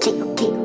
tick, tick.